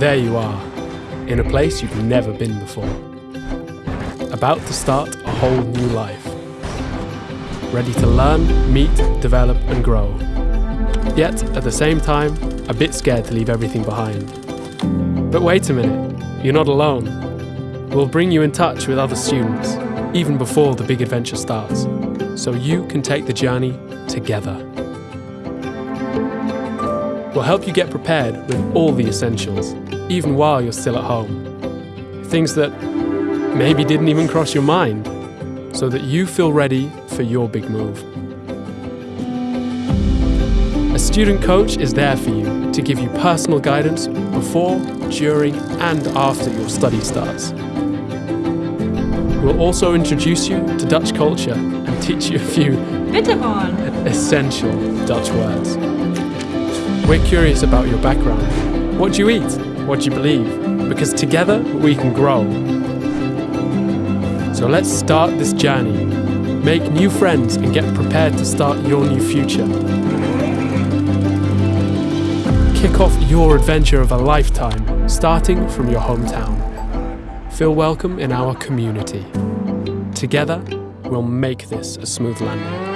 There you are, in a place you've never been before. About to start a whole new life. Ready to learn, meet, develop, and grow. Yet, at the same time, a bit scared to leave everything behind. But wait a minute, you're not alone. We'll bring you in touch with other students, even before the big adventure starts, so you can take the journey together. We'll help you get prepared with all the essentials, even while you're still at home. Things that maybe didn't even cross your mind, so that you feel ready for your big move. A student coach is there for you to give you personal guidance before, during, and after your study starts. We'll also introduce you to Dutch culture and teach you a few essential Dutch words. We're curious about your background. What do you eat? What you believe? Because together we can grow. So let's start this journey. Make new friends and get prepared to start your new future. Kick off your adventure of a lifetime, starting from your hometown. Feel welcome in our community. Together, we'll make this a smooth landing.